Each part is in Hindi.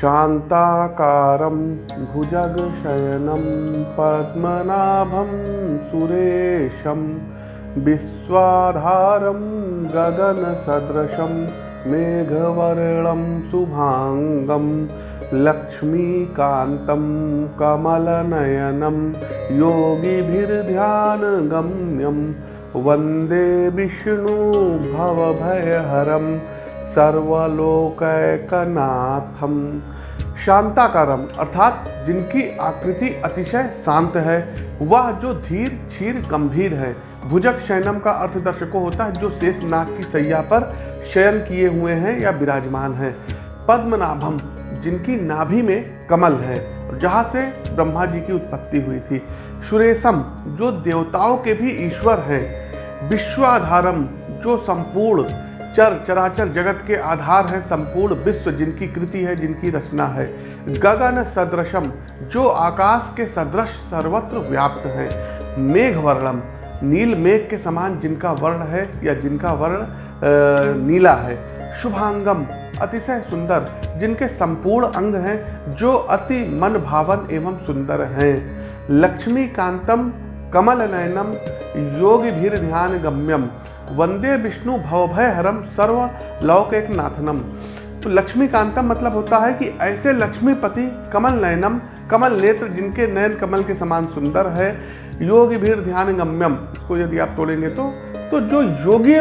शान्ताकारं भुजगशयनं पद्मनाभं सुरेशं विश्वाधारं गगनसदृशं मेघवर्णं शुभाङ्गं लक्ष्मीकान्तं कमलनयनं योगिभिर्ध्यानगम्यं वंदे विष्णु भवभयहरं सर्वलोकैकनाथम। शांताकारम, अर्थात जिनकी आकृति अतिशय शांत है, वह जो धीर, क्षीर, गंभीर है। भुजक शयनम का अर्थ दर्शकों होता है जो शेष नाग की सैया पर शयन किए हुए हैं या विराजमान हैं। पद्मनाभम, जिनकी नाभि में कमल है, जहाँ से ब्रह्मा जी की उत्पत्ति हुई थी। सुरेशम, जो देवताओं के भी ईश्वर हैं। विश्वाधारम, जो संपूर्ण चर चराचर जगत के आधार है संपूर्ण विश्व जिनकी कृति है, जिनकी रचना है। गगन सदृशम, जो आकाश के सदृश सर्वत्र व्याप्त है। मेघ वर्णम, नील मेघ के समान जिनका वर्ण है या जिनका वर्ण नीला है। शुभांगम, अतिशय सुंदर, जिनके संपूर्ण अंग हैं, जो अति मन भावन एवं सुंदर हैं। लक्ष्मी कांतम कमल नयनम योगी भीर ध्यान गम्यम वंदे विष्णु भवभय हरम सर्व लौक एक नाथनम तो लक्ष्मीकांतम मतलब होता है कि ऐसे लक्ष्मीपति कमल नयनम, कमल नेत्र जिनके नयन कमल के समान सुंदर है, योगी भीड़ ध्यान गम्यम इसको यदि आप तोड़ेंगे तो तो जो योगी,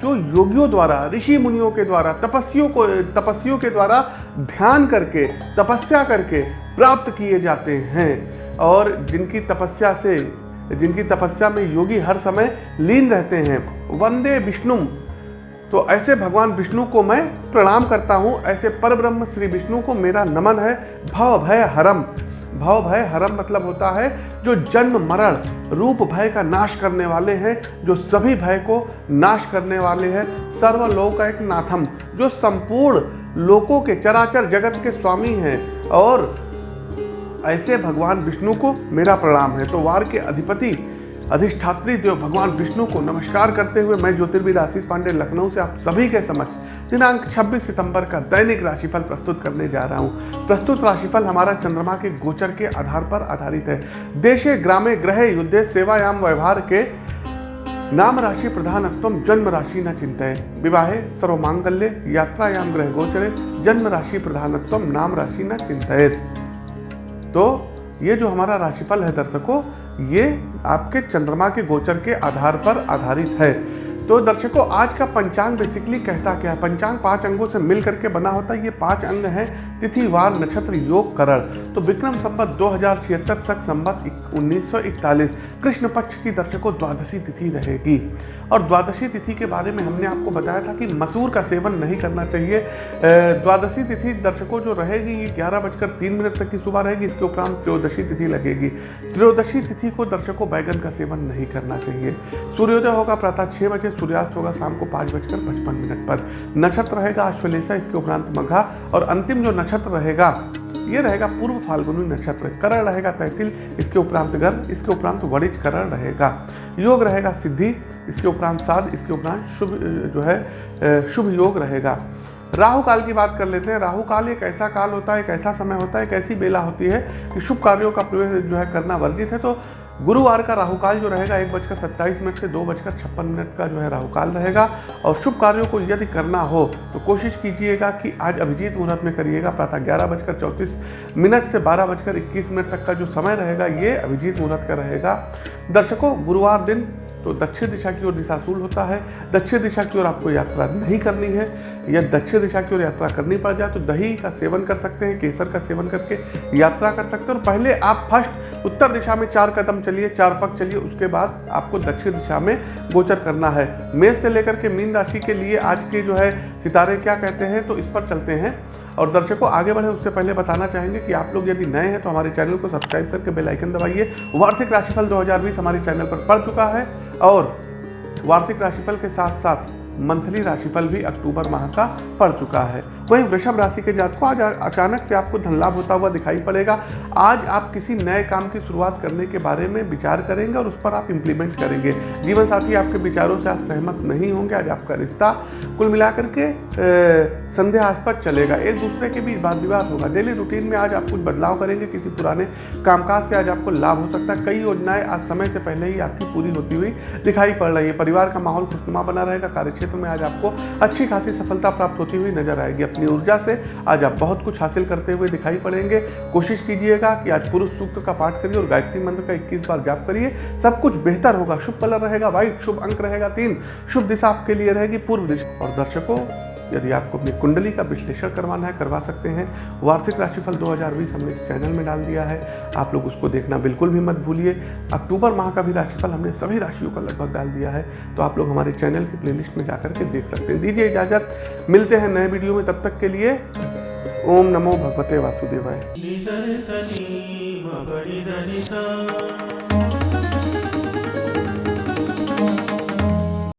जो योगियों द्वारा, ऋषि मुनियों के द्वारा तपस्वियों को तपस्वियों के द्वारा ध्यान करके, तपस्या करके प्राप्त किए जाते हैं, और जिनकी तपस्या से जिनकी तपस्या में योगी हर समय लीन रहते हैं। वंदे विष्णु। तो ऐसे भगवान विष्णु को मैं प्रणाम करता हूँ। ऐसे पर ब्रह्म श्री विष्णु को मेरा नमन है। भव भय हरम। भव भय हरम मतलब होता है जो जन्म मरण, रूप भय का नाश करने वाले हैं, जो सभी भय को नाश करने वाले हैं। सर्वलोक एक नाथम, जो संपूर्ण लोकों के चराचर जगत के स्वामी हैं और ऐसे भगवान विष्णु को मेरा प्रणाम है। तो वार के अधिपति, अधिष्ठात्री देव भगवान विष्णु को नमस्कार करते हुए मैं ज्योतिर्विद आशीष पांडे लखनऊ से आप सभी के समक्ष दिनांक 26 सितंबर का दैनिक राशिफल प्रस्तुत करने जा रहा हूँ। प्रस्तुत राशिफल हमारा चंद्रमा के गोचर के आधार पर आधारित है। देशे, ग्रामे, ग्रह, युद्धे, सेवायाम, व्यवहार के नाम राशि प्रधानत्व जन्म राशि न चिंतय। विवाहे, सर्वमांगल्य, यात्रायाम, ग्रह गोचरे जन्म राशि प्रधानत्व नाम राशि न चिंतय तो ये जो हमारा राशिफल है दर्शकों, ये आपके चंद्रमा के गोचर के आधार पर आधारित है। तो दर्शकों, आज का पंचांग बेसिकली कहता क्या है? पंचांग पाँच अंगों से मिल करके बना होता है। ये पाँच अंग हैं तिथि वार नक्षत्र, योग, करण। तो विक्रम संबत दो हज़ार छिहत्तर सख संबत उन्नीस सौ इकतालीस, कृष्ण पक्ष की दर्शकों, द्वादशी तिथि रहेगी। और द्वादशी तिथि के बारे में हमने आपको बताया था कि मसूर का सेवन नहीं करना चाहिए। द्वादशी तिथि दर्शकों, जो रहेगी, ये ग्यारह बजकर तीन मिनट तक की सुबह रहेगी। इसके उपरांत त्रयोदशी तिथि लगेगी। त्रयोदशी तिथि को दर्शकों, बैगन का सेवन नहीं करना चाहिए। सूर्योदय होगा प्रातः छः बजे सूर्यास्त होगा शाम को पाँच बजकर पचपन मिनट पर। नक्षत्र रहेगा अश्वलेषा, इसके उपरांत मघा और अंतिम जो नक्षत्र रहेगा, ये रहेगा पूर्व फाल्गुनी नक्षत्र। करण रहेगा तैतिल, इसके उपरांत गर्भ, इसके उपरांत वणिज करण रहेगा। योग रहेगा सिद्धि, इसके उपरांत साध, इसके उपरांत शुभ जो है शुभ योग रहेगा। राहु काल की बात कर लेते हैं। राहु काल एक ऐसा काल होता है, एक ऐसा समय होता है, एक ऐसी बेला होती है कि शुभ कार्यों का प्रयोग जो है करना वर्जित है। तो गुरुवार का राहुकाल जो रहेगा, एक बजकर सत्ताईस मिनट से दो बजकर छप्पन मिनट का जो है राहुकाल रहेगा। और शुभ कार्यों को यदि करना हो तो कोशिश कीजिएगा कि आज अभिजीत मुहूर्त में करिएगा। प्रातः ग्यारह बजकर चौंतीस मिनट से बारह बजकर इक्कीस मिनट तक का जो समय रहेगा, ये अभिजीत मुहूर्त का रहेगा। दर्शकों, गुरुवार दिन तो दक्षिण दिशा की ओर दिशाशूल होता है, दक्षिण दिशा की ओर आपको यात्रा नहीं करनी है, या दक्षिण दिशा की ओर यात्रा करनी पड़ जाए तो दही का सेवन कर सकते हैं, केसर का सेवन करके यात्रा कर सकते हैं। और पहले आप फ़र्स्ट उत्तर दिशा में चार कदम चलिए, चार पग चलिए, उसके बाद आपको दक्षिण दिशा में गोचर करना है। मेष से लेकर के मीन राशि के लिए आज के जो है सितारे क्या कहते हैं तो इस पर चलते हैं। और दर्शकों, आगे बढ़े, उससे पहले बताना चाहेंगे कि आप लोग यदि नए हैं तो हमारे चैनल को सब्सक्राइब करके बेल आइकन दबाइए। वार्षिक राशिफल 2020 हमारे चैनल पर पड़ चुका है। और वार्षिक राशिफल के साथ साथ मंथली राशिफल भी अक्टूबर माह का पड़ चुका है। वहीं वृषभ राशि के जात को आज अचानक से आपको धन लाभ होता हुआ दिखाई पड़ेगा। आज आप किसी नए काम की शुरुआत करने के बारे में विचार करेंगे और उस पर आप इंप्लीमेंट करेंगे। जीवन साथी, आपके विचारों से आज सहमत नहीं होंगे। आज आपका रिश्ता कुल मिलाकर के संदेहास्पद चलेगा। एक दूसरे के बीच वाद विवाद होगा। डेली रूटीन में आज आप कुछ बदलाव करेंगे किसी पुराने कामकाज से। आज आपको लाभ हो सकता है। कई योजनाएँ आज समय से पहले ही आपकी पूरी होती हुई दिखाई पड़ रही है। परिवार का माहौल खुशनुमा बना रहेगा। कार्यक्षेत्र में आज आपको अच्छी खासी सफलता प्राप्त होती हुई नज़र आएगी। अपनी ऊर्जा से आज आप बहुत कुछ हासिल करते हुए दिखाई पड़ेंगे। कोशिश कीजिएगा कि आज पुरुष सूक्त का पाठ करिए और गायत्री मंत्र का इक्कीस बार जाप करिए। सब कुछ बेहतर होगा, शुभ कलर रहेगा व्हाइट शुभ अंक रहेगा, तीन शुभ दिशा आपके लिए रहेगी पूर्व दिशा। और दर्शकों यदि आपको अपनी कुंडली का विश्लेषण करवाना है, करवा सकते हैं। वार्षिक राशिफल 2020 हमने चैनल में डाल दिया है। आप लोग उसको देखना बिल्कुल भी मत भूलिए। अक्टूबर माह का भी राशिफल हमने सभी राशियों का लगभग डाल दिया है। तो आप लोग हमारे चैनल की प्लेलिस्ट में जाकर के देख सकते हैं। दीजिए इजाज़त। मिलते हैं नए वीडियो में। तब तक के लिए ओम नमो भगवते वासुदेवाय।